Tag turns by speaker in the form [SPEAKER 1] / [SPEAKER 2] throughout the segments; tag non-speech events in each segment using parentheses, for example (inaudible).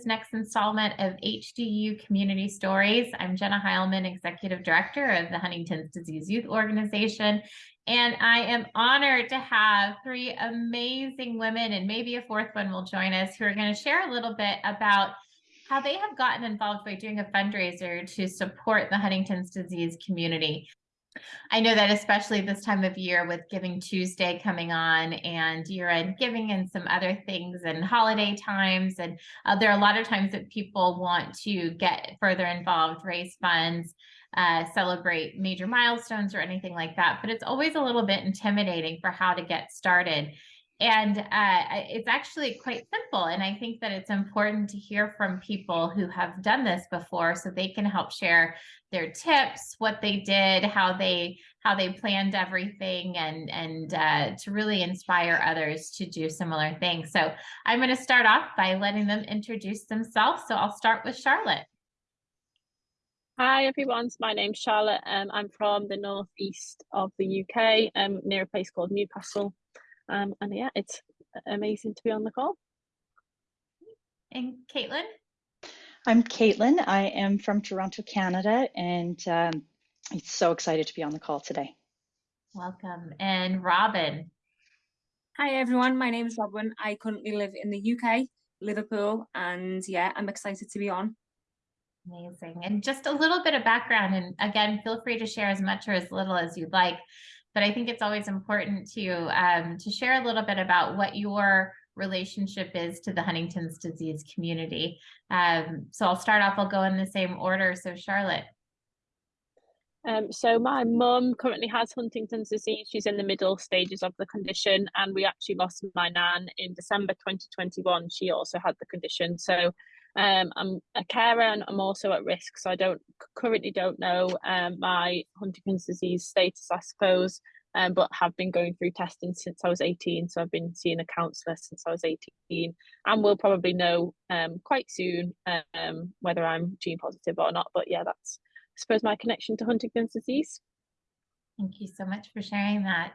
[SPEAKER 1] this next installment of HDYO Community Stories. I'm Jenna Heilman, Executive Director of the Huntington's Disease Youth Organization, and I am honored to have three amazing women, and maybe a fourth one will join us, who are going to share a little bit about how they have gotten involved by doing a fundraiser to support the Huntington's disease community. I know that especially this time of year with Giving Tuesday coming on and year-end giving and some other things and holiday times. And uh, there are a lot of times that people want to get further involved, raise funds, uh, celebrate major milestones or anything like that. But it's always a little bit intimidating for how to get started. And uh, it's actually quite simple. And I think that it's important to hear from people who have done this before so they can help share their tips, what they did, how they how they planned everything and and uh, to really inspire others to do similar things. So I'm going to start off by letting them introduce themselves. So I'll start with Charlotte.
[SPEAKER 2] Hi everyone, my name's Charlotte. Um, I'm from the northeast of the UK, um, near a place called Newcastle. Um, and yeah, it's amazing to be on the call.
[SPEAKER 1] And Caitlin?
[SPEAKER 3] I'm Caitlin. I am from Toronto, Canada, and um, I'm so excited to be on the call today.
[SPEAKER 1] Welcome. And Robin?
[SPEAKER 4] Hi everyone, my name is Robin. I currently live in the UK, Liverpool, and yeah, I'm excited to be on.
[SPEAKER 1] Amazing. And just a little bit of background, and again, feel free to share as much or as little as you'd like but I think it's always important to um, to share a little bit about what your relationship is to the Huntington's disease community. Um, so I'll start off, I'll go in the same order. So Charlotte.
[SPEAKER 2] Um, so my mum currently has Huntington's disease. She's in the middle stages of the condition and we actually lost my nan in December 2021. She also had the condition. So um, I'm a carer and I'm also at risk. So I don't currently don't know um, my Huntington's disease status, I suppose, um, but have been going through testing since I was 18. So I've been seeing a counsellor since I was 18 and we'll probably know um, quite soon um, whether I'm gene positive or not. But yeah, that's, I suppose, my connection to Huntington's disease.
[SPEAKER 1] Thank you so much for sharing that.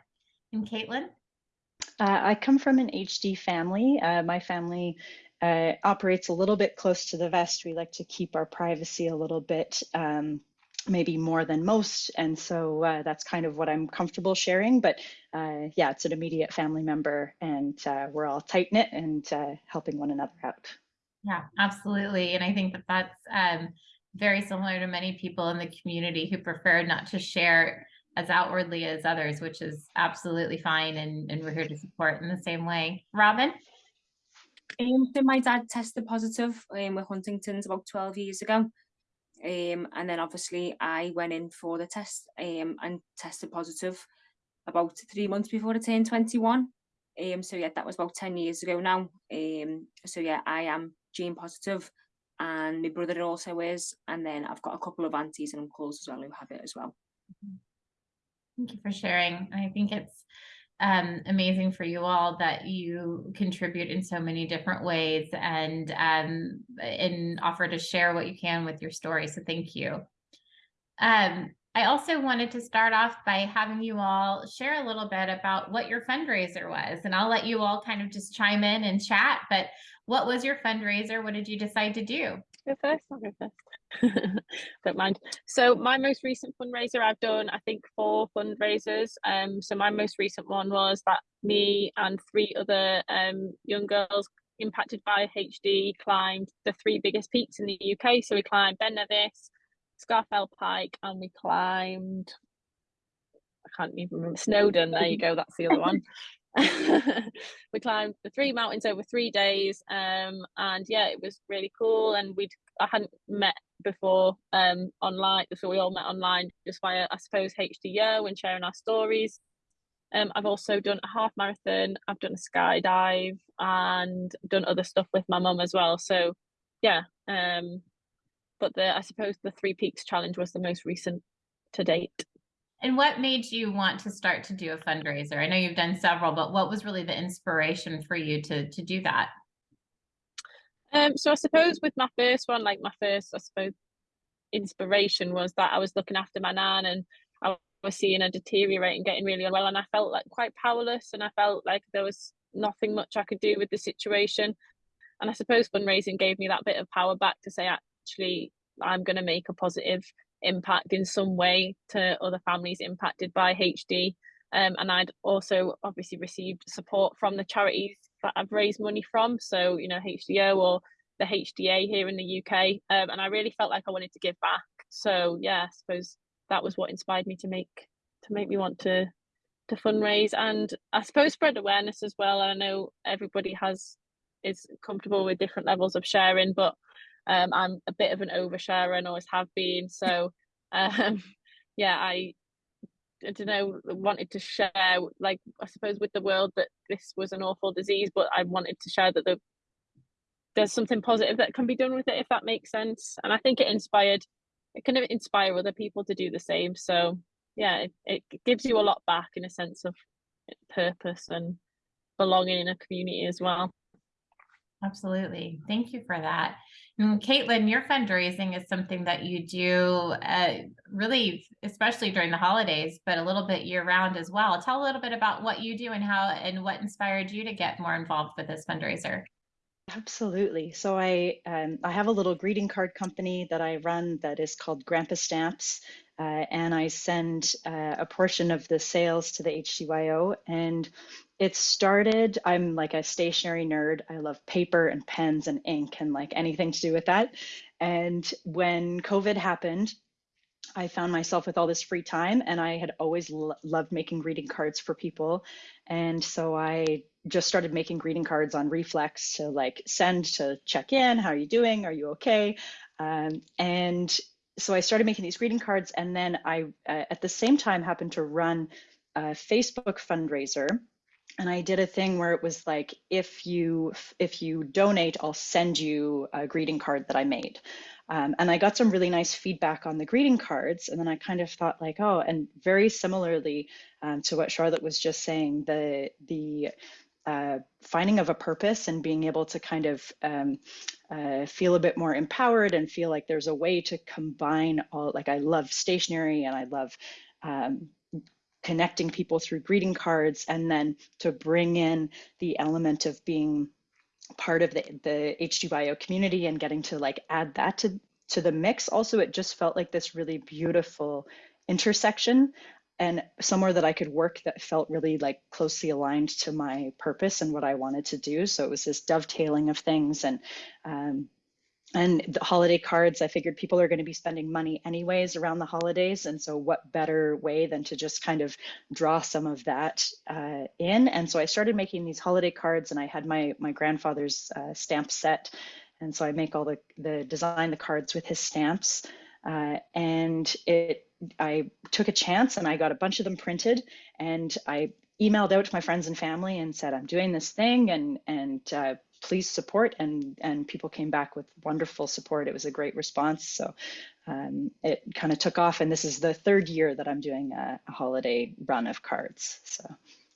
[SPEAKER 1] And Caitlin?
[SPEAKER 3] Uh, I come from an HD family. Uh, my family uh, operates a little bit close to the vest. We like to keep our privacy a little bit, um, maybe more than most. And so uh, that's kind of what I'm comfortable sharing. But uh, yeah, it's an immediate family member and uh, we're all tight knit and uh, helping one another out.
[SPEAKER 1] Yeah, absolutely. And I think that that's um, very similar to many people in the community who prefer not to share as outwardly as others, which is absolutely fine. And, and we're here to support in the same way. Robin?
[SPEAKER 4] Um, my dad tested positive um, with Huntington's about 12 years ago. Um, and then obviously I went in for the test um, and tested positive about three months before I turned 21. Um, so yeah, that was about 10 years ago now. Um, so yeah, I am gene positive and my brother also is. And then I've got a couple of aunties and uncles as well who have it as well.
[SPEAKER 1] Thank you for sharing. I think it's um, amazing for you all that you contribute in so many different ways and um, and offer to share what you can with your story. So thank you. Um, I also wanted to start off by having you all share a little bit about what your fundraiser was, and I'll let you all kind of just chime in and chat. But what was your fundraiser? What did you decide to do?
[SPEAKER 2] Go first. I'll go first. (laughs) don't mind. So my most recent fundraiser, I've done I think four fundraisers. Um, so my most recent one was that me and three other um young girls impacted by HD climbed the three biggest peaks in the UK. So we climbed Ben Nevis, Scafell Pike, and we climbed. I can't even remember Snowdon. There you go. That's the other one. (laughs) (laughs) we climbed the three mountains over three days um, and yeah it was really cool and we'd i hadn't met before um, online so we all met online just via i suppose hdo when sharing our stories um, i've also done a half marathon i've done a skydive and done other stuff with my mum as well so yeah um, but the i suppose the three peaks challenge was the most recent to date
[SPEAKER 1] and what made you want to start to do a fundraiser? I know you've done several, but what was really the inspiration for you to to do that?
[SPEAKER 2] Um, so I suppose with my first one, like my first, I suppose, inspiration was that I was looking after my nan and I was seeing her deteriorate and getting really unwell, and I felt like quite powerless, and I felt like there was nothing much I could do with the situation. and I suppose fundraising gave me that bit of power back to say actually I'm going to make a positive impact in some way to other families impacted by HD. Um, and I'd also obviously received support from the charities that I've raised money from. So, you know, HDO or the HDA here in the UK. Um, and I really felt like I wanted to give back. So yeah, I suppose that was what inspired me to make to make me want to to fundraise and I suppose spread awareness as well. I know everybody has is comfortable with different levels of sharing, but um, I'm a bit of an oversharer and always have been. So (laughs) um, yeah, I I don't know, wanted to share, like, I suppose with the world that this was an awful disease, but I wanted to share that the, there's something positive that can be done with it, if that makes sense. And I think it inspired, it can inspire other people to do the same. So yeah, it, it gives you a lot back in a sense of purpose and belonging in a community as well.
[SPEAKER 1] Absolutely. Thank you for that. And Caitlin, your fundraising is something that you do uh, really, especially during the holidays, but a little bit year round as well. Tell a little bit about what you do and how and what inspired you to get more involved with this fundraiser.
[SPEAKER 3] Absolutely. So I um, I have a little greeting card company that I run that is called Grandpa Stamps, uh, and I send uh, a portion of the sales to the HDYO. And it started, I'm like a stationary nerd. I love paper and pens and ink and like anything to do with that. And when COVID happened, I found myself with all this free time and I had always lo loved making greeting cards for people. And so I just started making greeting cards on Reflex to like send to check in. How are you doing? Are you okay? Um, and so I started making these greeting cards, and then I, uh, at the same time, happened to run a Facebook fundraiser, and I did a thing where it was like, if you if you donate, I'll send you a greeting card that I made. Um, and I got some really nice feedback on the greeting cards, and then I kind of thought like, oh, and very similarly um, to what Charlotte was just saying, the the uh, finding of a purpose and being able to kind of um, uh, feel a bit more empowered and feel like there's a way to combine all like I love stationery and I love um, connecting people through greeting cards and then to bring in the element of being part of the, the HDYO community and getting to like add that to, to the mix. Also, it just felt like this really beautiful intersection and somewhere that I could work that felt really like closely aligned to my purpose and what I wanted to do. So it was this dovetailing of things and um, and the holiday cards. I figured people are going to be spending money anyways around the holidays, and so what better way than to just kind of draw some of that uh, in? And so I started making these holiday cards, and I had my my grandfather's uh, stamp set, and so I make all the the design the cards with his stamps. Uh, and it I took a chance and I got a bunch of them printed and I emailed out to my friends and family and said I'm doing this thing and and uh, please support and and people came back with wonderful support. It was a great response. So um, it kind of took off and this is the third year that I'm doing a, a holiday run of cards. So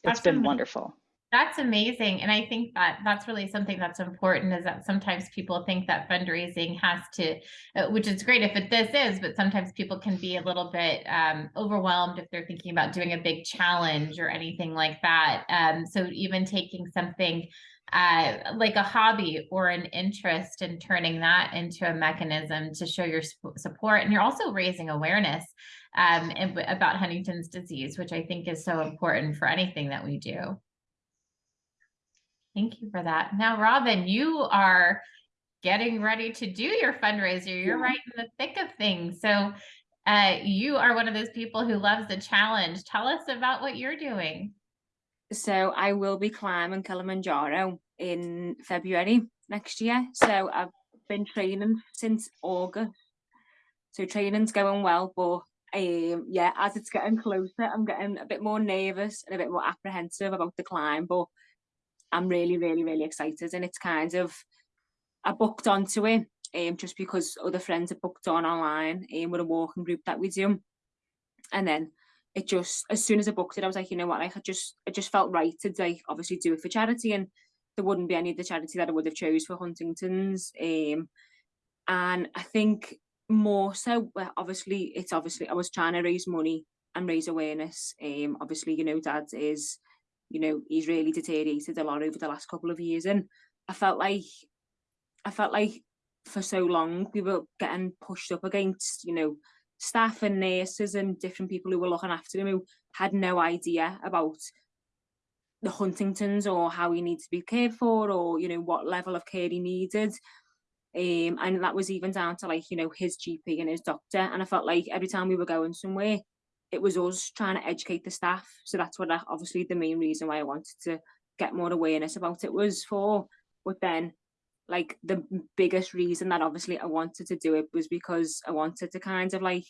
[SPEAKER 3] it's awesome. been wonderful.
[SPEAKER 1] That's amazing. And I think that that's really something that's important is that sometimes people think that fundraising has to, uh, which is great if it this is, but sometimes people can be a little bit um, overwhelmed if they're thinking about doing a big challenge or anything like that. Um, so even taking something uh, like a hobby or an interest and turning that into a mechanism to show your support. And you're also raising awareness um, about Huntington's disease, which I think is so important for anything that we do. Thank you for that. Now, Robin, you are getting ready to do your fundraiser. You're right in the thick of things. So uh, you are one of those people who loves the challenge. Tell us about what you're doing.
[SPEAKER 4] So I will be climbing Kilimanjaro in February next year. So I've been training since August. So training's going well, but um, yeah, as it's getting closer, I'm getting a bit more nervous and a bit more apprehensive about the climb. But I'm really, really, really excited. And it's kind of, I booked onto it um, just because other friends have booked on online um, with a walking group that we do. And then it just, as soon as I booked it, I was like, you know what, like I just, I just felt right to like obviously do it for charity and there wouldn't be any of the charity that I would have chose for Huntington's. Um, and I think more so, obviously, it's obviously, I was trying to raise money and raise awareness. Um, obviously, you know, dad is you know, he's really deteriorated a lot over the last couple of years. And I felt like I felt like for so long we were getting pushed up against, you know, staff and nurses and different people who were looking after him who had no idea about the Huntingtons or how he needs to be cared for or, you know, what level of care he needed. Um, and that was even down to like, you know, his GP and his doctor. And I felt like every time we were going somewhere, it was us trying to educate the staff. So that's what I, obviously the main reason why I wanted to get more awareness about it was for. But then like the biggest reason that obviously I wanted to do it was because I wanted to kind of like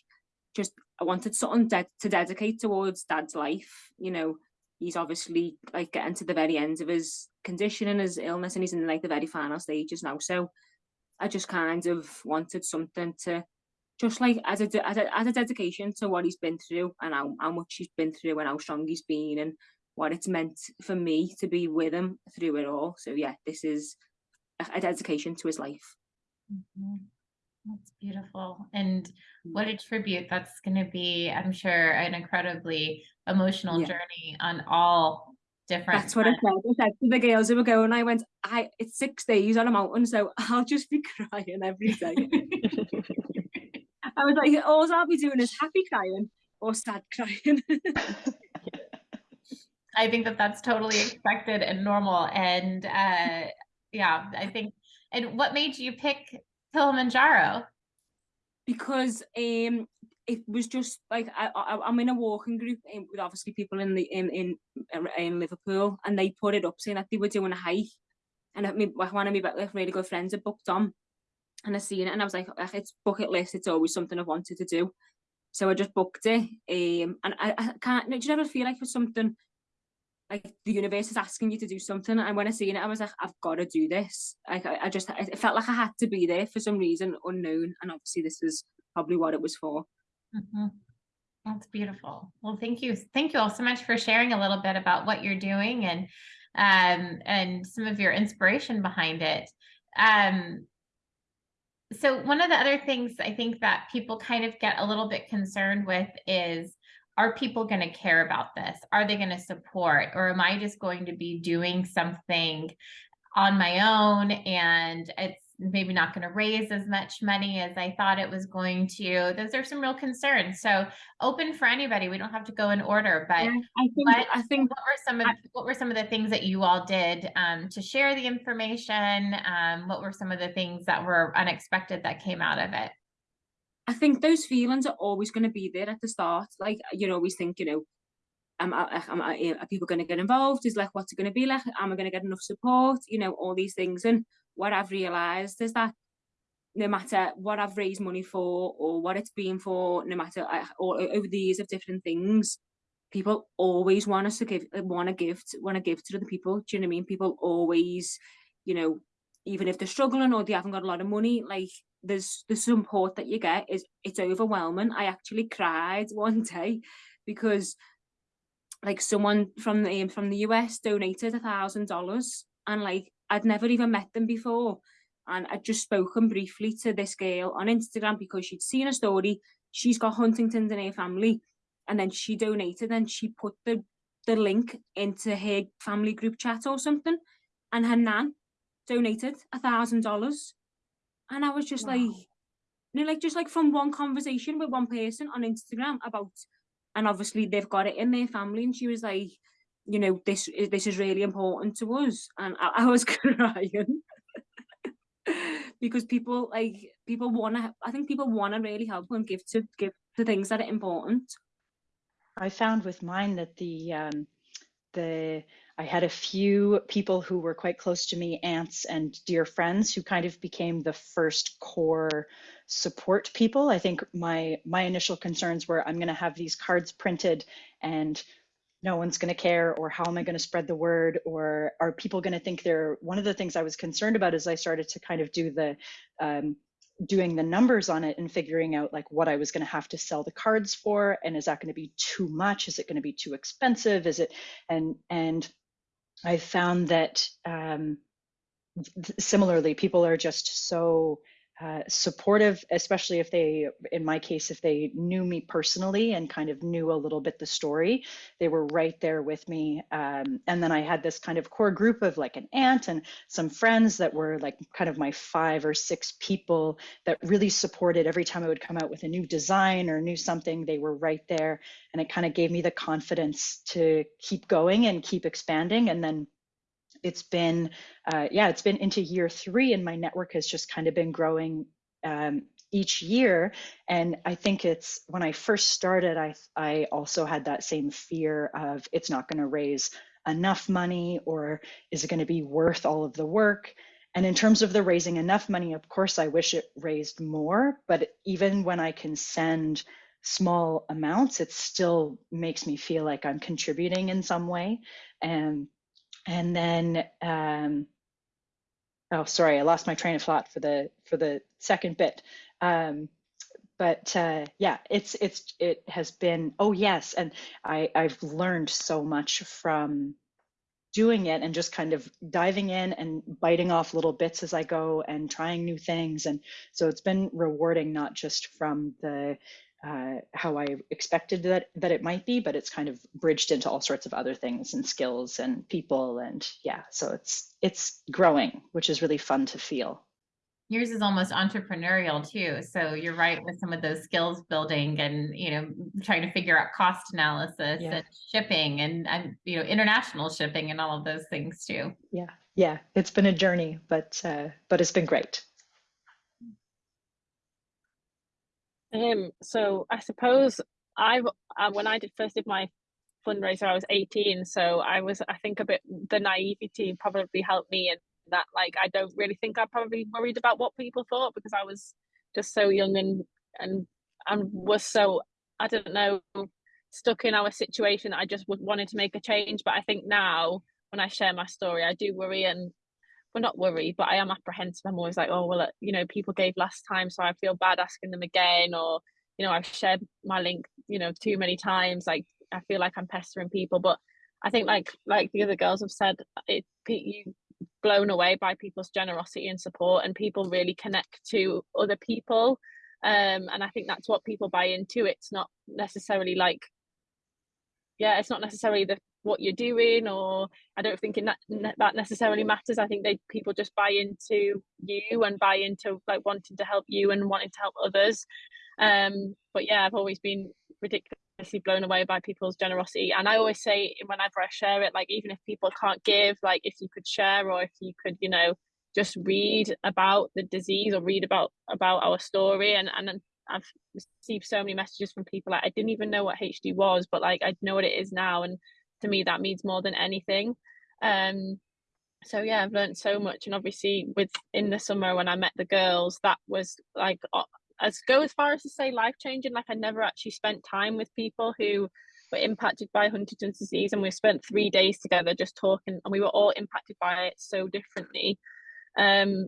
[SPEAKER 4] just I wanted something de- to dedicate towards dad's life. You know, he's obviously like getting to the very end of his condition and his illness and he's in like the very final stages now. So I just kind of wanted something to just like as a, as a as a dedication to what he's been through and how, how much he's been through and how strong he's been and what it's meant for me to be with him through it all. So yeah, this is a, a dedication to his life.
[SPEAKER 1] Mhm. That's beautiful. And what a tribute that's going to be, I'm sure, an incredibly emotional
[SPEAKER 4] Yeah.
[SPEAKER 1] journey on all different.
[SPEAKER 4] That's what I said. I said to the girls who were going, I went, I it's six days on a mountain, so (laughs) I'll just be (laughs) crying every day. (laughs) I was like, all I'll be doing is happy crying or sad crying. (laughs)
[SPEAKER 1] I think that that's totally expected and normal. And uh, yeah, I think. And what made you pick Kilimanjaro?
[SPEAKER 4] because um it was just like I, I I'm in a walking group um, with obviously people in the in in in Liverpool and they put it up saying that they were doing a hike and I mean one of my really good friends had booked on and I seen it and I was like "Ugh, it's bucket list it's always something I've wanted to do so I just booked it um and I, I can't do you ever feel like for something like the universe is asking you to do something and when I seen it I was like I've got to do this like I, I just it felt like I had to be there for some reason unknown and obviously this is probably what it was for
[SPEAKER 1] Mhm. That's beautiful. Well, thank you. Thank you all so much for sharing a little bit about what you're doing and um and some of your inspiration behind it. Um so one of the other things I think that people kind of get a little bit concerned with is are people going to care about this? Are they going to support or am I just going to be doing something on my own and it's maybe not going to raise as much money as I thought it was going to. Those are some real concerns. So open for anybody. We don't have to go in order, but
[SPEAKER 4] Yeah, I think
[SPEAKER 1] what,
[SPEAKER 4] I think
[SPEAKER 1] what were some of
[SPEAKER 4] I-
[SPEAKER 1] what were some of the things that you all did um, to share the information? Um, what were some of the things that were unexpected that came out of it?
[SPEAKER 4] I think those feelings are always going to be there at the start. Like you always think, you know, am I, am I, are people going to get involved? Is like what's it going to be like? Am I going to get enough support? You know, all these things. And what I've realised is that no matter what I've raised money for or what it's been for, no matter uh, I, or over the years of different things, people always want us to give, uh, want to give, want to give to other people. Do you know what I mean? People always, you know, even if they're struggling or they haven't got a lot of money, like there's the support that you get is it's overwhelming. I actually cried (laughs) one day because like someone from the from the US donated a thousand dollars and like I'd never even met them before. And I'd just spoken briefly to this girl on Instagram because she'd seen a story. She's got Huntington's in her family. And then she donated and she put the the link into her family group chat or something. And her nan donated a thousand dollars. And I was just
[SPEAKER 1] Wow.
[SPEAKER 4] like you know like just like from one conversation with one person on Instagram about and obviously they've got it in their family. And she was like you know this is this is really important to us and I, (laughs) I was crying because people like people want to I think people want to really help and give to give to things that are important
[SPEAKER 3] I found with mine that the um, the I had a few people who were quite close to me, aunts and dear friends, who kind of became the first core support people. I think my my initial concerns were I'm going to have these cards printed and no one's going to care or how am i going to spread the word or are people going to think they're one of the things i was concerned about as i started to kind of do the um, doing the numbers on it and figuring out like what i was going to have to sell the cards for and is that going to be too much? Is it going to be too expensive? Is it and and i found that um, similarly people are just so uh, supportive, especially if they, in my case, if they knew me personally and kind of knew a little bit the story, they were right there with me. Um, and then I had this kind of core group of like an aunt and some friends that were like kind of my five or six people that really supported every time I would come out with a new design or new something, they were right there. And it kind of gave me the confidence to keep going and keep expanding. And then it's been uh, yeah it's been into year three and my network has just kind of been growing um, each year. And i think it's when i first started i i also had that same fear of it's not going to raise enough money or is it going to be worth all of the work? And in terms of the raising enough money of course i wish it raised more but even when i can send small amounts it still makes me feel like i'm contributing in some way. And and then um, oh sorry i lost my train of thought for the for the second bit. Um, but uh, yeah it's it's it has been oh yes and i i've learned so much from doing it and just kind of diving in and biting off little bits as i go and trying new things. And so it's been rewarding not just from the uh, how I expected that that it might be, but it's kind of bridged into all sorts of other things and skills and people and yeah, so it's it's growing, which is really fun to feel.
[SPEAKER 1] Yours is almost entrepreneurial too. So you're right with some of those skills building and you know trying to figure out cost analysis
[SPEAKER 3] Yeah.
[SPEAKER 1] and shipping and and you know international shipping and all of those things too.
[SPEAKER 3] Yeah, yeah, it's been a journey, but uh, but it's been great.
[SPEAKER 2] Um, so I suppose I've uh, when I did first did my fundraiser, I was 18, so I was I think a bit the naivety probably helped me in that like I don't really think I probably worried about what people thought because I was just so young and and and was so I don't know stuck in our situation. I just wanted to make a change, but I think now when I share my story, I do worry and well not worried but i am apprehensive. I'm always like oh well you know people gave last time so i feel bad asking them again or you know i've shared my link you know too many times like i feel like i'm pestering people but i think like like the other girls have said it you blown away by people's generosity and support and people really connect to other people um and i think that's what people buy into. It's not necessarily like yeah it's not necessarily the what you're doing or i don't think that that necessarily matters. I think they people just buy into you and buy into like wanting to help you and wanting to help others. Um but yeah i've always been ridiculously blown away by people's generosity. And i always say whenever i share it like even if people can't give like if you could share or if you could you know just read about the disease or read about about our story. And and I've received so many messages from people like I didn't even know what HD was, but like I know what it is now, and to me that means more than anything. Um so yeah i've learned so much. And obviously with in the summer when i met the girls that was like as go as far as to say life changing like i never actually spent time with people who were impacted by huntington's disease and we spent three days together just talking and we were all impacted by it so differently. Um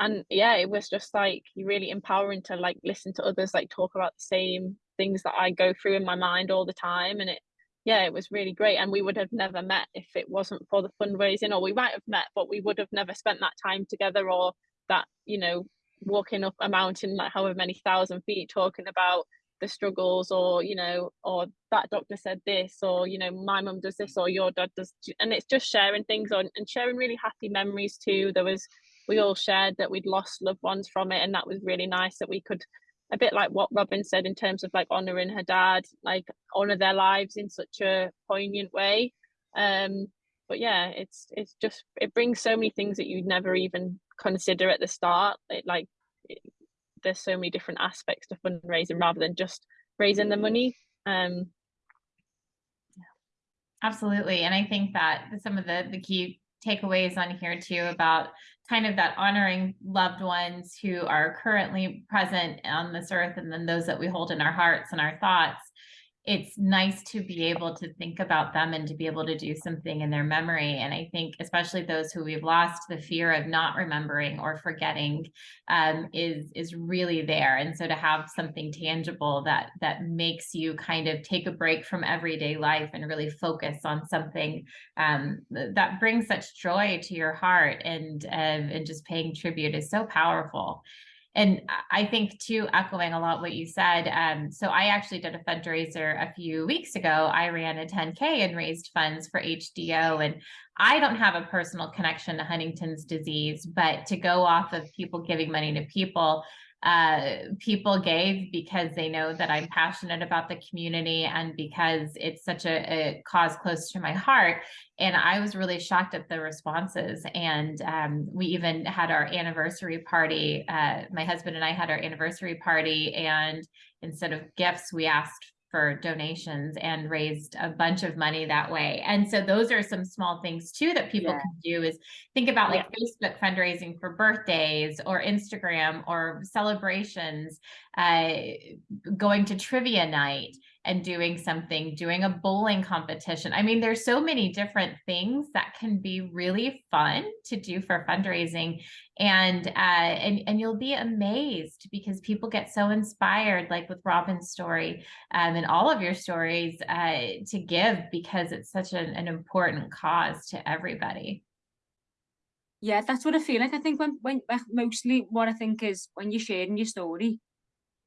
[SPEAKER 2] and yeah it was just like really empowering to like listen to others like talk about the same things that i go through in my mind all the time. And it yeah, it was really great. And we would have never met if it wasn't for the fundraising, or we might have met, but we would have never spent that time together or that, you know, walking up a mountain like however many thousand feet talking about the struggles or you know or that doctor said this or you know my mum does this or your dad does and it's just sharing things on and sharing really happy memories too there was we all shared that we'd lost loved ones from it and that was really nice that we could a bit like what Robin said in terms of like honoring her dad, like honor their lives in such a poignant way. Um, but yeah, it's it's just it brings so many things that you'd never even consider at the start. It like it, there's so many different aspects to fundraising rather than just raising the money. Um,
[SPEAKER 1] Absolutely. And I think that some of the the key takeaways on here too about kind of that honoring loved ones who are currently present on this earth and then those that we hold in our hearts and our thoughts it's nice to be able to think about them and to be able to do something in their memory. And I think, especially those who we've lost, the fear of not remembering or forgetting um, is is really there. And so to have something tangible that that makes you kind of take a break from everyday life and really focus on something um, that brings such joy to your heart and um, and just paying tribute is so powerful. And I- think too, echoing a lot what you said, um, so I actually did a fundraiser a few weeks ago. I ran a 10K and raised funds for HDO. And I don't have a personal connection to Huntington's disease, but to go off of people giving money to people, uh, people gave because they know that I'm passionate about the community and because it's such a, a cause close to my heart. And I was really shocked at the responses. And um, we even had our anniversary party. Uh, my husband and I had our anniversary party, and instead of gifts, we asked for donations and raised a bunch of money that way. And so those are some small things too that people
[SPEAKER 4] Yeah.
[SPEAKER 1] can do is think about like Facebook fundraising for birthdays or Instagram or celebrations, uh, going to trivia night and doing something, doing a bowling competition. I mean, there's so many different things that can be really fun to do for fundraising. And uh, and and you'll be amazed because people get so inspired, like with Robin's story, um, and all of your stories, uh, to give because it's such an, an important cause to everybody.
[SPEAKER 4] Yeah, that's what I feel like. I think when, when mostly what I think is when you're sharing your story,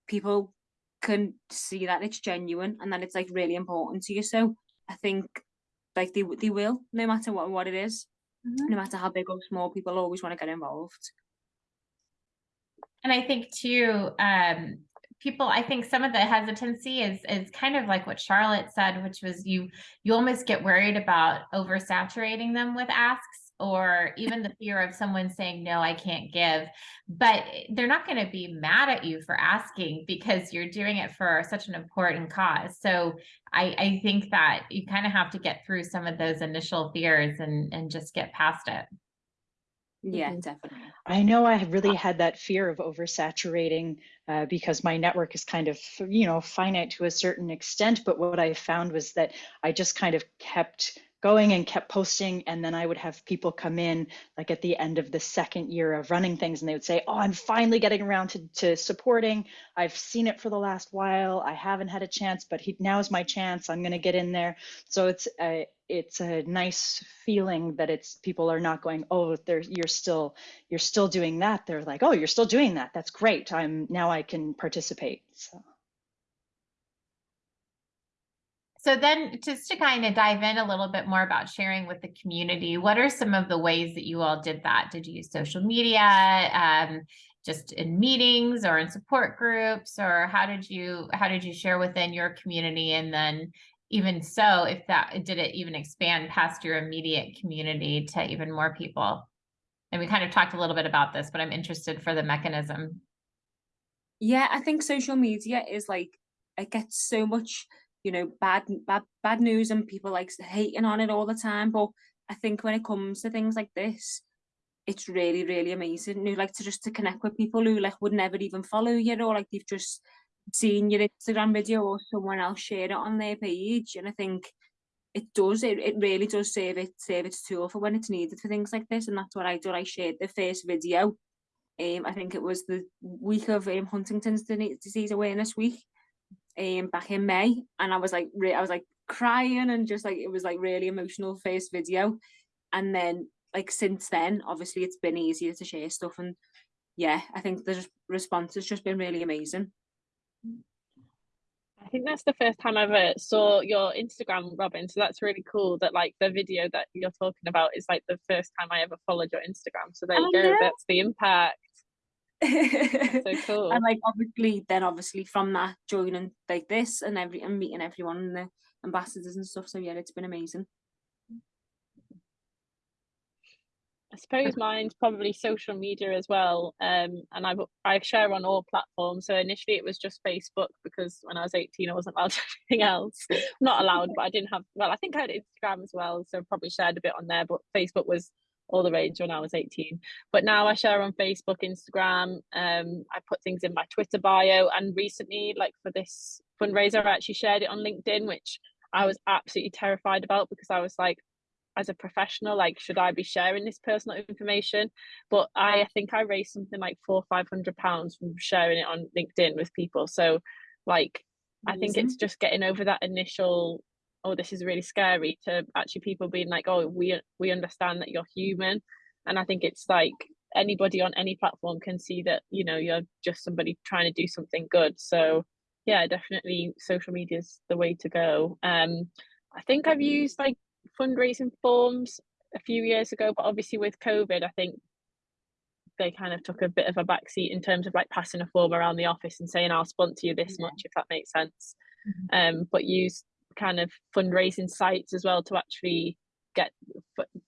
[SPEAKER 4] people can see that it's genuine and that it's like really important to you. So I think like they they will, no matter what what it is, no matter how big or small, people always want to get involved.
[SPEAKER 1] And I think too, um, people, I think some of the hesitancy is is kind of like what Charlotte said, which was you you almost get worried about oversaturating them with asks or even the fear of someone saying no i can't give but they're not going to be mad at you for asking because you're doing it for such an important cause so i i think that you kind of have to get through some of those initial fears and and just get past it
[SPEAKER 4] Yeah,
[SPEAKER 2] Mhm.
[SPEAKER 4] definitely.
[SPEAKER 3] I know I have really had that fear of oversaturating uh, because my network is kind of, you know, finite to a certain extent. But what I found was that I just kind of kept going and kept posting. And then I would have people come in like at the end of the second year of running things and they would say, Oh, I'm finally getting around to, to supporting. I've seen it for the last while. I haven't had a chance, but he, now is my chance. I'm going to get in there. So it's a, it's a nice feeling that it's people are not going, oh, there's you're still you're still doing that. They're like, oh, you're still doing that. That's great. I'm now I can participate. So.
[SPEAKER 1] So then just to kind of dive in a little bit more about sharing with the community, what are some of the ways that you all did that? Did you use social media, um, just in meetings or in support groups, or how did you how did you share within your community? And then even so, if that did it even expand past your immediate community to even more people? And we kind of talked a little bit about this, but I'm interested for the mechanism.
[SPEAKER 4] Yeah, I think social media is like it gets so much, you know, bad bad bad news and people like hating on it all the time. But I think when it comes to things like this, it's really, really amazing. You like to just to connect with people who like would never even follow you or like they've just seen your Instagram video or someone else share it on their page. And I think it does, it, it really does save it, save its tool for when it's needed for things like this. And that's what I did. I shared the first video. Um, I think it was the week of um, Huntington's Disease Awareness Week, um, back in May, and I was like, re- I was like crying and just like it was like really emotional first video, and then like since then, obviously it's been easier to share stuff, and yeah, I think the response has just been really amazing.
[SPEAKER 2] I think that's the first time I ever saw your Instagram, Robin. So that's really cool that like the video that you're talking about is like the first time I ever followed your Instagram. So there you
[SPEAKER 4] I
[SPEAKER 2] go.
[SPEAKER 4] know.
[SPEAKER 2] That's the impact. So (laughs) cool.
[SPEAKER 4] and like obviously then obviously from that joining like this and every and meeting everyone and the ambassadors and stuff so yeah it's been amazing
[SPEAKER 2] I suppose mine's probably social media as well. Um, and I I share on all platforms. So initially it was just Facebook because when I was 18 I wasn't allowed to (laughs) anything else. Not allowed, but I didn't have well, I think I had Instagram as well, so probably shared a bit on there, but Facebook was all the rage when I was 18. But now I share on Facebook, Instagram, um, I put things in my Twitter bio. And recently, like for this fundraiser, I actually shared it on LinkedIn, which I was absolutely terrified about because I was like, as a professional like should i be sharing this personal information? But i, I think i raised something like four or five hundred pounds from sharing it on linkedin with people. So like i think it's just getting over that initial oh this is really scary to actually people being like oh we we understand that you're human and i think it's like anybody on any platform can see that you know you're just somebody trying to do something good so yeah definitely social media is the way to go um i think i've used like fundraising forms a few years ago but obviously with covid i think they kind of took a bit of a backseat in terms of like passing a form around the office and saying i'll sponsor you this
[SPEAKER 1] Yeah.
[SPEAKER 2] much if that makes sense
[SPEAKER 1] Mhm.
[SPEAKER 2] um but use kind of fundraising sites as well to actually get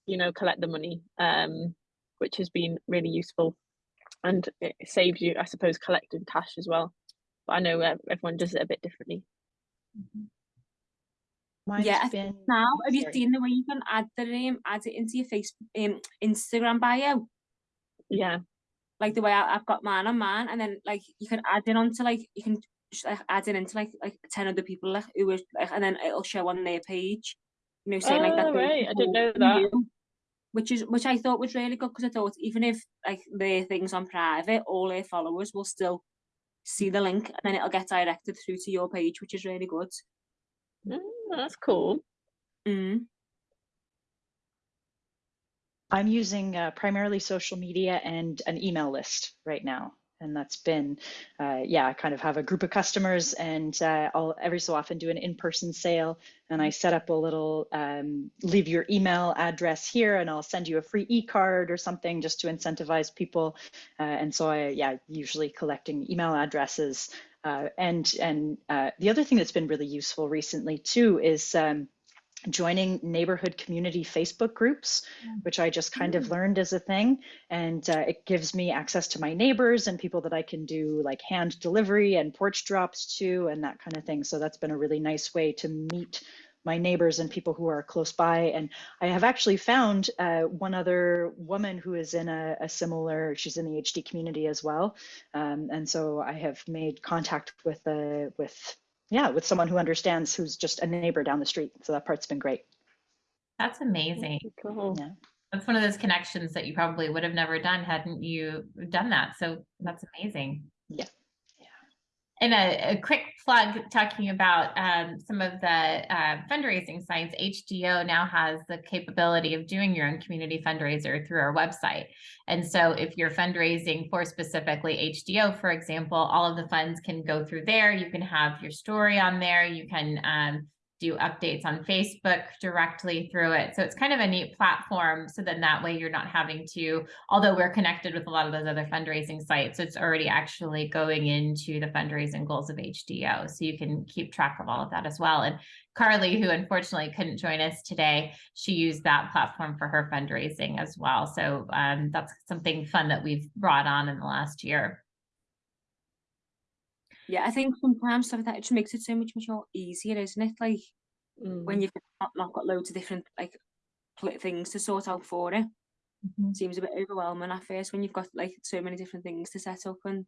[SPEAKER 2] you know collect the money um which has been really useful. And it saves you i suppose collecting cash as well. But i know uh, everyone does it a bit differently.
[SPEAKER 1] Mhm.
[SPEAKER 3] Mine's
[SPEAKER 4] Yeah,
[SPEAKER 3] been
[SPEAKER 4] Now, have you seen the way you can add the name, add it into your Facebook, um, Instagram bio?
[SPEAKER 2] yeah.
[SPEAKER 4] Like the way I, I've got mine on mine, and then like you can add it onto like you can sh- like, add it into like like ten other people like who was like, and then it'll show on their page. You know, saying like that.
[SPEAKER 2] Oh, right, I didn't know that.
[SPEAKER 4] knew, Which is which I thought was really good because I thought even if like their things on private, all their followers will still see the link, and then it'll get directed through to your page, which is really good.
[SPEAKER 2] Mm, that's cool
[SPEAKER 4] Mm.
[SPEAKER 3] I'm using uh, primarily social media and an email list right now. And that's been, uh, yeah, I kind of have a group of customers and uh, I'll every so often do an in person sale. And I set up a little um, leave your email address here and I'll send you a free e card or something just to incentivize people. Uh, and so I, yeah, usually collecting email addresses. Uh, and and uh, the other thing that's been really useful recently too is um, joining neighborhood community Facebook groups, which I just kind of learned as a thing. And uh, it gives me access to my neighbors and people that I can do like hand delivery and porch drops to and that kind of thing. So that's been a really nice way to meet my neighbors and people who are close by. And I have actually found uh, one other woman who is in a, a similar, she's in the HD community as well. Um, and so I have made contact with, uh, with yeah, with someone who understands who's just a neighbor down the street. So that part's been great.
[SPEAKER 1] That's amazing.
[SPEAKER 2] cool
[SPEAKER 3] Yeah.
[SPEAKER 1] That's one of those connections that you probably would have never done hadn't you done that. So that's amazing.
[SPEAKER 3] Yeah.
[SPEAKER 1] And a, a quick plug talking about um, some of the uh, fundraising sites. HDO now has the capability of doing your own community fundraiser through our website. And so if you're fundraising for specifically HDO, for example, all of the funds can go through there. You can have your story on there. You can um, do updates on Facebook directly through it. So it's kind of a neat platform. So then that way you're not having to, although we're connected with a lot of those other fundraising sites, it's already actually going into the fundraising goals of HDO. So you can keep track of all of that as well. And Carly, who unfortunately couldn't join us today, she used that platform for her fundraising as well. So um, that's something fun that we've brought on in the last year.
[SPEAKER 4] Yeah, I think sometimes stuff like that it just makes it so much much more easier, isn't it? Like
[SPEAKER 2] Mm.
[SPEAKER 4] when you've not, not got loads of different like things to sort out for it.
[SPEAKER 1] Mhm.
[SPEAKER 4] Seems a bit overwhelming at first when you've got like so many different things to set up and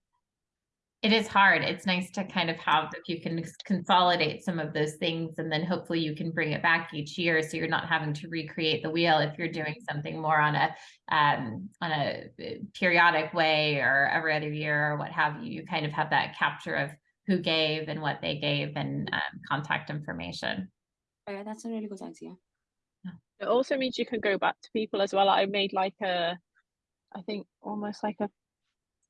[SPEAKER 1] It is hard. It's nice to kind of have, if you can consolidate some of those things and then hopefully you can bring it back each year. So you're not having to recreate the wheel if you're doing something more on a, um, on a uh, periodic way or every other year or what have you. You kind of have that capture of who gave and what they gave and um, contact information.
[SPEAKER 4] yeah, that's a really good idea.
[SPEAKER 2] it also means you can go back to people as well i made like a i think almost like a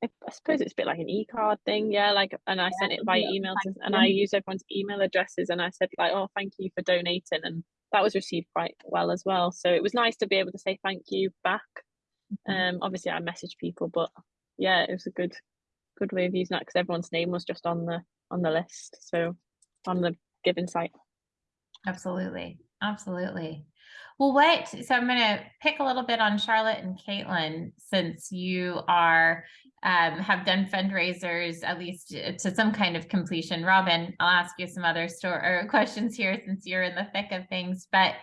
[SPEAKER 2] I I suppose it's a bit like an e-card thing, yeah. Like, and I sent it by
[SPEAKER 4] be
[SPEAKER 2] email, to, and. I used everyone's email addresses, and I said like, "Oh, thank you for donating," and that was received quite well as well. So it was nice to be able to say thank you back. Um, obviously I messaged people, but yeah, it was a good, good way of using that because everyone's name was just on the on the list, so on the given site.
[SPEAKER 1] Absolutely. Absolutely. Well, what, so I'm going to pick a little bit on Charlotte and Caitlin, since you are, um, have done fundraisers, at least uh, to some kind of completion. Robin, I'll ask you some other store or questions here since you're in the thick of things, but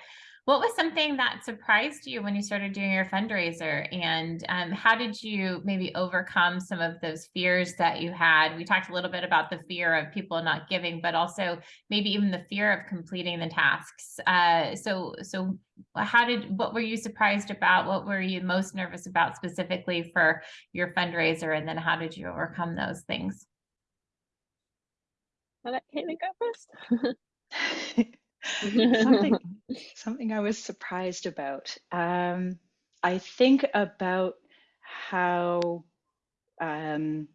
[SPEAKER 1] what was something that surprised you when you started doing your fundraiser and um, how did you maybe overcome some of those fears that you had? We talked a little bit about the fear of people not giving, but also maybe even the fear of completing the tasks. Uh, so, so how did, what were you surprised about? What were you most nervous about specifically for your fundraiser? And then how did you overcome those things?
[SPEAKER 2] I'll let Caitlin go first. (laughs)
[SPEAKER 3] something (laughs) something I was surprised about. Um, I think about how um,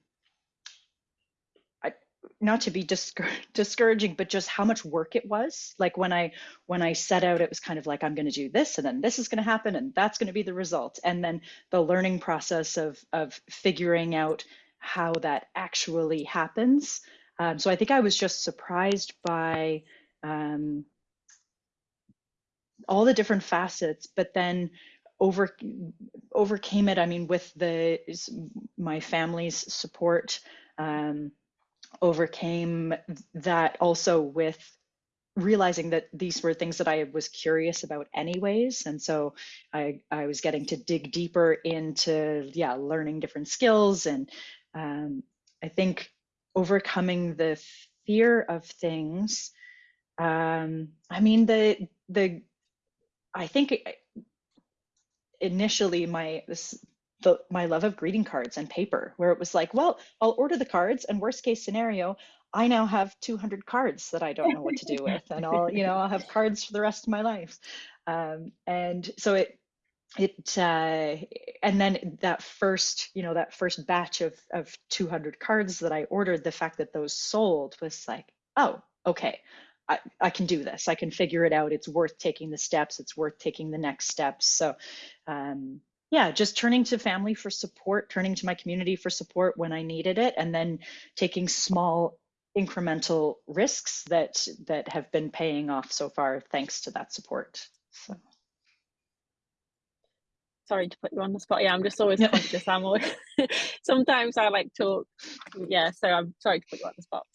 [SPEAKER 3] I, not to be discour- (laughs) discouraging, but just how much work it was. Like when I when I set out, it was kind of like I'm going to do this, and then this is going to happen, and that's going to be the result. And then the learning process of of figuring out how that actually happens. Um, so I think I was just surprised by um, all the different facets, but then over overcame it. I mean, with the my family's support, um, overcame that also with realizing that these were things that I was curious about anyways. And so I, I was getting to dig deeper into, yeah, learning different skills. And um, I think overcoming the fear of things. Um, I mean, the, the, I think initially my this the my love of greeting cards and paper where it was like well i'll order the cards and worst case scenario i now have 200 cards that i don't know what to do with and i'll you know i'll have cards for the rest of my life. Um, and so it it uh, and then that first you know that first batch of of 200 cards that i ordered the fact that those sold was like oh okay I, I can do this. I can figure it out. It's worth taking the steps. It's worth taking the next steps. So, um, yeah, just turning to family for support, turning to my community for support when I needed it, and then taking small incremental risks that that have been paying off so far thanks to that support. So
[SPEAKER 2] sorry to put you on the spot. Yeah, I'm just always conscious. I'm always (laughs) sometimes I like talk. Yeah, so I'm sorry to put you on the spot.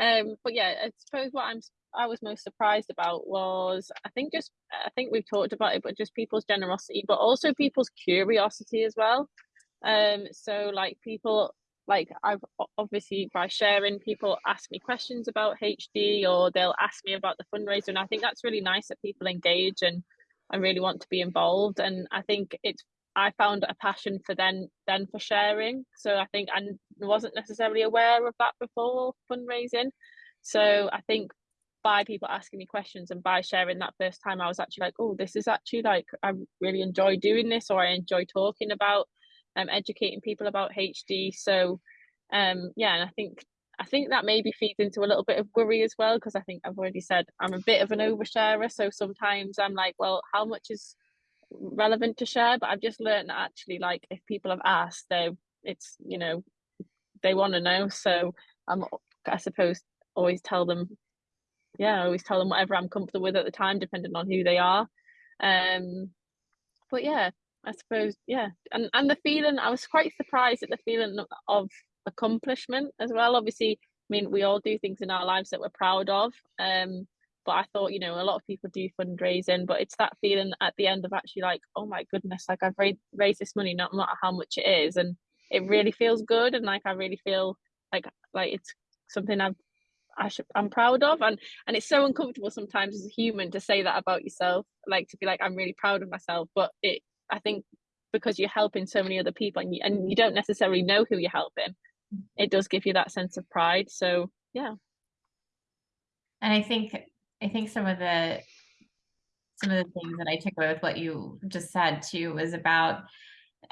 [SPEAKER 2] Um, but yeah, I suppose what I'm I was most surprised about was I think just I think we've talked about it, but just people's generosity, but also people's curiosity as well. Um, so like people like I've obviously by sharing people ask me questions about HD or they'll ask me about the fundraiser, and I think that's really nice that people engage and and really want to be involved. And I think it's I found a passion for then then for sharing. So I think I wasn't necessarily aware of that before fundraising. So I think by people asking me questions and by sharing that first time i was actually like oh this is actually like i really enjoy doing this or i enjoy talking about um educating people about hd so um yeah and i think i think that maybe feeds into a little bit of worry as well because i think i've already said i'm a bit of an oversharer so sometimes i'm like well how much is relevant to share? But i've just learned that actually like if people have asked they it's you know they want to know. So i'm i suppose always tell them yeah, I always tell them whatever I'm comfortable with at the time, depending on who they are. Um, but yeah, I suppose yeah, and and the feeling I was quite surprised at the feeling of accomplishment as well. Obviously, I mean we all do things in our lives that we're proud of. Um, but I thought you know a lot of people do fundraising, but it's that feeling at the end of actually like oh my goodness, like I've raised raised this money, not matter how much it is, and it really feels good, and like I really feel like like it's something I've I should, I'm proud of and and it's so uncomfortable sometimes as a human to say that about yourself like to be like I'm really proud of myself but it I think because you're helping so many other people and you, and you don't necessarily know who you're helping it does give you that sense of pride so yeah.
[SPEAKER 1] And I think I think some of the some of the things that I took away with what you just said too was about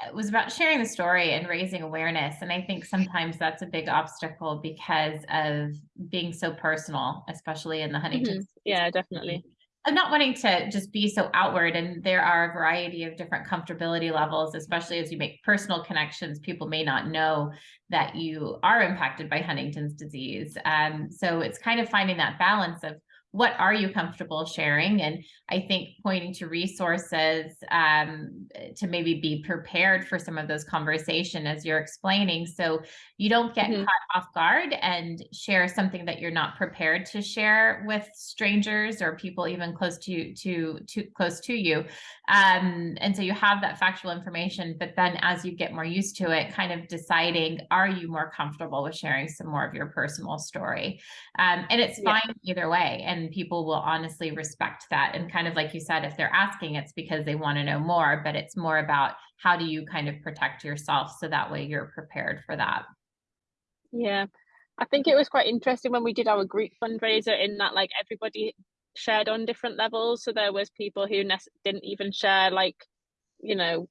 [SPEAKER 1] it was about sharing the story and raising awareness. And I think sometimes that's a big obstacle because of being so personal, especially in the Huntington.
[SPEAKER 2] Mm-hmm. Yeah, definitely.
[SPEAKER 1] I'm not wanting to just be so outward, and there are a variety of different comfortability levels, especially as you make personal connections. People may not know that you are impacted by Huntington's disease. Um, so it's kind of finding that balance of what are you comfortable sharing? And I think pointing to resources um, to maybe be prepared for some of those conversation as you're explaining, so you don't get mm-hmm. caught off guard and share something that you're not prepared to share with strangers or people even close to to to close to you. Um, and so you have that factual information, but then as you get more used to it, kind of deciding, are you more comfortable with sharing some more of your personal story? Um, and it's fine yeah. either way. And people will honestly respect that. And kind of like you said, if they're asking, it's because they want to know more, but it's more about how do you kind of protect yourself so that way you're prepared for that.
[SPEAKER 2] Yeah. I think it was quite interesting when we did our group fundraiser in that like everybody shared on different levels. So there was people who didn't even share like, you know,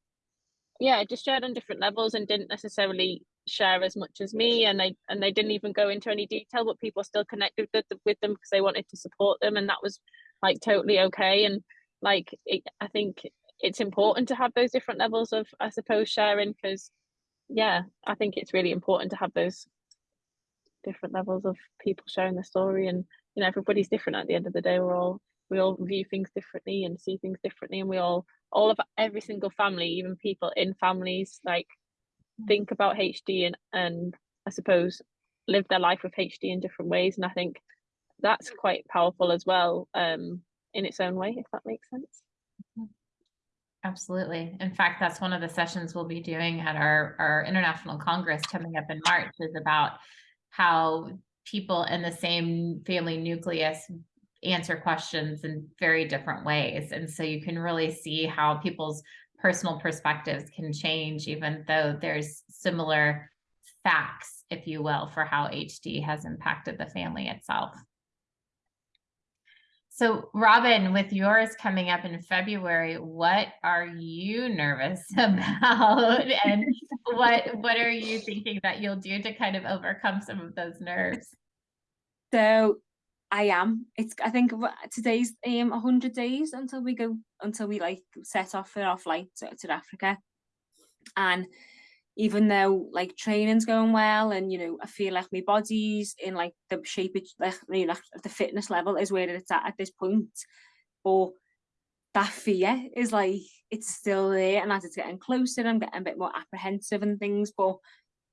[SPEAKER 2] yeah, just shared on different levels and didn't necessarily share as much as me and they and they didn't even go into any detail but people still connected with, with them because they wanted to support them and that was like totally okay and like it, i think it's important to have those different levels of i suppose sharing because yeah i think it's really important to have those different levels of people sharing the story and you know everybody's different at the end of the day we're all we all view things differently and see things differently and we all all of every single family even people in families like think about hd and and i suppose live their life with hd in different ways and i think that's quite powerful as well um in its own way if that makes sense
[SPEAKER 1] Absolutely. In fact, that's one of the sessions we'll be doing at our, our international congress coming up in March is about how people in the same family nucleus answer questions in very different ways. And so you can really see how people's personal perspectives can change, even though there's similar facts, if you will, for how HD has impacted the family itself. So Robin, with yours coming up in February, what are you nervous (laughs) about? and what what are you thinking that you'll do to kind of overcome some of those nerves?
[SPEAKER 4] So I am. It's I think today's um 100 days until we go until we like set off for our flight to, to Africa. And even though like training's going well and you know I feel like my body's in like the shape it like you know the fitness level is where it's at at this point but that fear is like it's still there and as it's getting closer I'm getting a bit more apprehensive and things but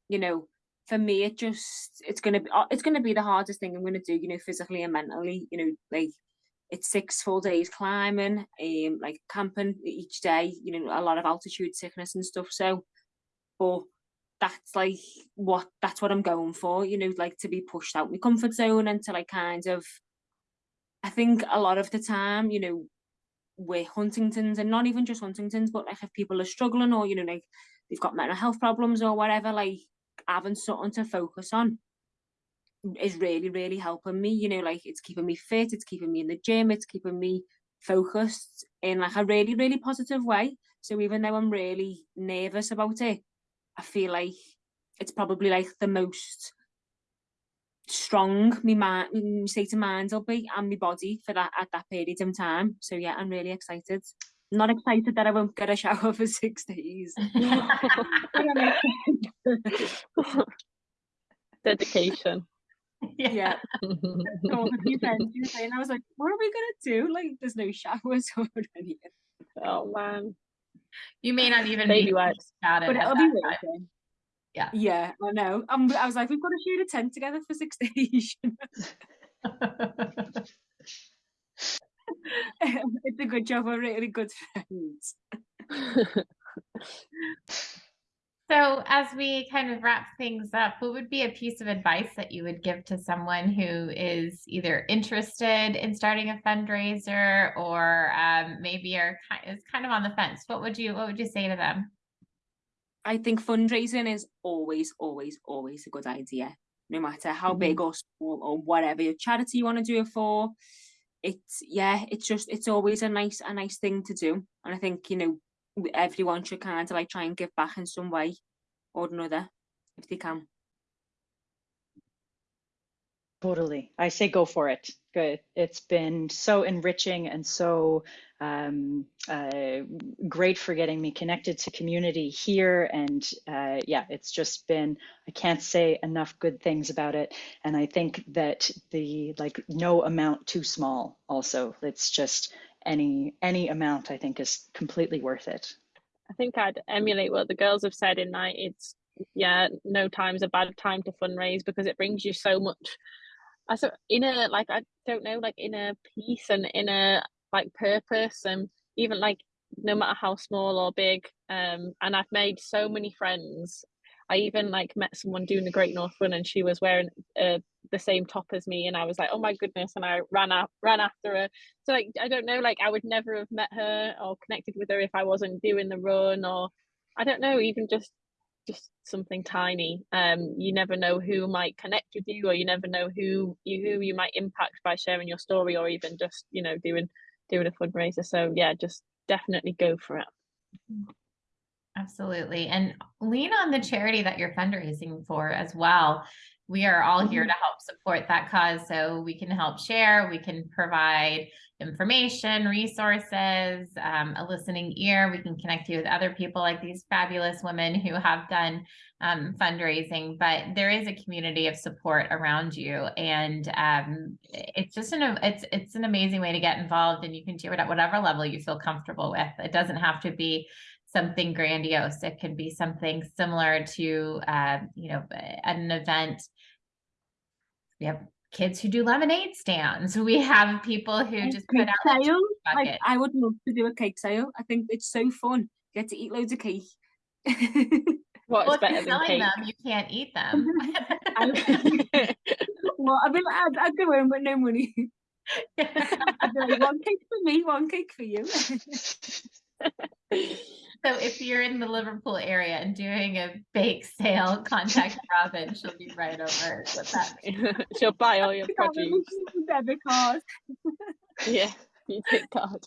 [SPEAKER 4] you know for me it just it's gonna be uh, it's gonna be the hardest thing I'm gonna do you know physically and mentally you know like it's six full days climbing um like camping each day you know a lot of altitude sickness and stuff so but that's like what that's what I'm going for, you know, like to be pushed out my comfort zone and to like kind of I think a lot of the time, you know, with Huntington's and not even just Huntington's, but like if people are struggling or, you know, like they've got mental health problems or whatever, like having something to focus on is really, really helping me, you know, like it's keeping me fit, it's keeping me in the gym, it's keeping me focused in like a really, really positive way. So even though I'm really nervous about it, I feel like it's probably like the most strong me mind my state of mind will be and my body for that at that period of time so yeah i'm really excited not excited that i won't get a shower for (laughs) six days (laughs)
[SPEAKER 2] dedication (laughs)
[SPEAKER 4] yeah, yeah. so a few friends and i was like what are we gonna do like there's no showers or anything
[SPEAKER 2] oh man
[SPEAKER 1] you may not even
[SPEAKER 2] Baby
[SPEAKER 1] be
[SPEAKER 2] wipes.
[SPEAKER 4] but it'll be working.
[SPEAKER 1] Yeah.
[SPEAKER 4] Yeah, I know. Um, I was like, we've got to shoot a tent together for six days. (laughs) it's a good job. We're really good friends. (laughs)
[SPEAKER 1] So as we kind of wrap things up, what would be a piece of advice that you would give to someone who is either interested in starting a fundraiser or um, maybe are is kind of on the fence? What would you what would you say to them?
[SPEAKER 4] I think fundraising is always, always, always a good idea, no matter how
[SPEAKER 1] Mm-hmm.
[SPEAKER 4] big or small or whatever your charity you want to do it for. It's yeah, it's just it's always a nice a nice thing to do, and I think you know everyone should kind of like try and give back in some way or another if they can.
[SPEAKER 3] Totally. I say go for it. Good. It's been so enriching and so um, uh, great for getting me connected to community here. And uh, yeah, it's just been, I can't say enough good things about it. And I think that the like no amount too small also, it's just any, any amount I think is completely worth it.
[SPEAKER 2] I think I'd emulate what the girls have said in that it's yeah, no time's a bad time to fundraise because it brings you so much I so in a like I don't know like in a peace and in a like purpose and even like no matter how small or big um and I've made so many friends. I even like met someone doing the Great North Run and she was wearing uh, the same top as me and I was like oh my goodness and I ran out ran after her. So like I don't know like I would never have met her or connected with her if I wasn't doing the run or I don't know even just just something tiny. Um you never know who might connect with you or you never know who you who you might impact by sharing your story or even just you know doing doing a fundraiser so yeah just definitely go for it
[SPEAKER 1] Absolutely. And lean on the charity that you're fundraising for as well. We are all here to help support that cause. So we can help share, we can provide information, resources, um, a listening ear. We can connect you with other people like these fabulous women who have done um, fundraising, but there is a community of support around you. And um, it's just an, it's, it's an amazing way to get involved and you can do it at whatever level you feel comfortable with. It doesn't have to be something grandiose. It can be something similar to, uh, you know, an event. We have kids who do lemonade stands. We have people who
[SPEAKER 4] And
[SPEAKER 1] just put
[SPEAKER 4] cake
[SPEAKER 1] out the
[SPEAKER 4] sale, like. I would love to do a cake sale. I think it's so fun. Get to eat loads of cake. (laughs)
[SPEAKER 2] What's
[SPEAKER 1] Well, if
[SPEAKER 2] better than cake?
[SPEAKER 1] them, you can't eat them. (laughs) (laughs)
[SPEAKER 4] well, I'd be like, I'd, I'd go home with no money. I'd be like, one cake for me, one cake for you.
[SPEAKER 1] So if you're in the Liverpool area and doing a bake sale, (laughs) contact Robin. She'll be right over with that. (laughs)
[SPEAKER 2] She'll buy all your (laughs)
[SPEAKER 4] Can't
[SPEAKER 2] produce.
[SPEAKER 4] debit card.
[SPEAKER 2] Yeah, you take card.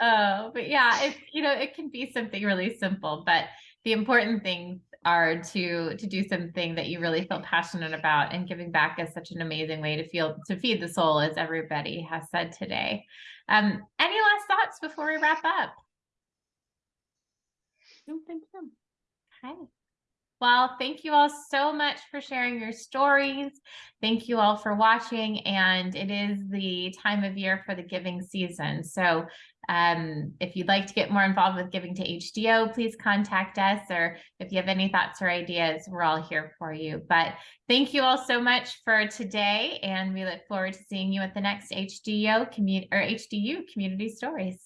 [SPEAKER 1] Oh, but yeah, it you know it can be something really simple, but the important things are to to do something that you really feel passionate about, and giving back is such an amazing way to feel to feed the soul, as everybody has said today. Um, any last thoughts before we wrap up?
[SPEAKER 4] Don't think so.
[SPEAKER 1] Okay. Well, thank you all so much for sharing your stories. Thank you all for watching. And it is the time of year for the giving season. So um, if you'd like to get more involved with giving to HDYO, please contact us. Or if you have any thoughts or ideas, we're all here for you. But thank you all so much for today. And we look forward to seeing you at the next HDYO community or HDYO community stories.